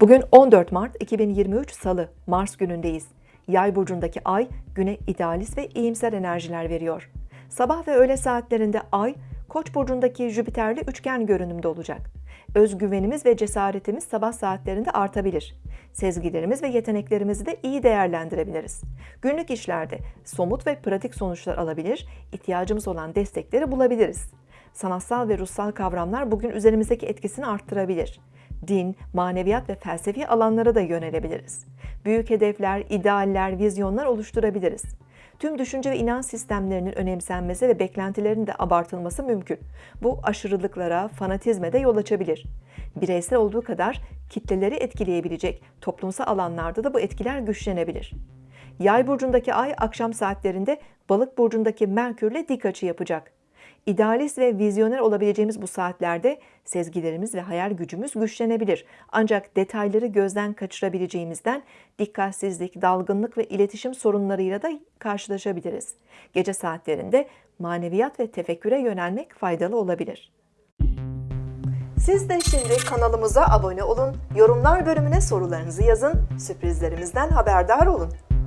Bugün 14 Mart 2023 Salı, Mars günündeyiz. Yay burcundaki ay güne idealist ve iyimser enerjiler veriyor. Sabah ve öğle saatlerinde ay Koç burcundaki Jüpiter'le üçgen görünümde olacak. Özgüvenimiz ve cesaretimiz sabah saatlerinde artabilir. Sezgilerimiz ve yeteneklerimizi de iyi değerlendirebiliriz. Günlük işlerde somut ve pratik sonuçlar alabilir, ihtiyacımız olan destekleri bulabiliriz. Sanatsal ve ruhsal kavramlar bugün üzerimizdeki etkisini arttırabilir. Din, maneviyat ve felsefi alanlara da yönelebiliriz. Büyük hedefler, idealler, vizyonlar oluşturabiliriz. Tüm düşünce ve inanç sistemlerinin önemsenmesi ve beklentilerin de abartılması mümkün. Bu aşırılıklara, fanatizme de yol açabilir. Bireysel olduğu kadar kitleleri etkileyebilecek toplumsal alanlarda da bu etkiler güçlenebilir. Yay burcundaki ay akşam saatlerinde Balık burcundaki Merkürle dik açı yapacak. İdealist ve vizyoner olabileceğimiz bu saatlerde sezgilerimiz ve hayal gücümüz güçlenebilir. Ancak detayları gözden kaçırabileceğimizden dikkatsizlik, dalgınlık ve iletişim sorunlarıyla da karşılaşabiliriz. Gece saatlerinde maneviyat ve tefekküre yönelmek faydalı olabilir. Siz de şimdi kanalımıza abone olun, yorumlar bölümüne sorularınızı yazın, sürprizlerimizden haberdar olun.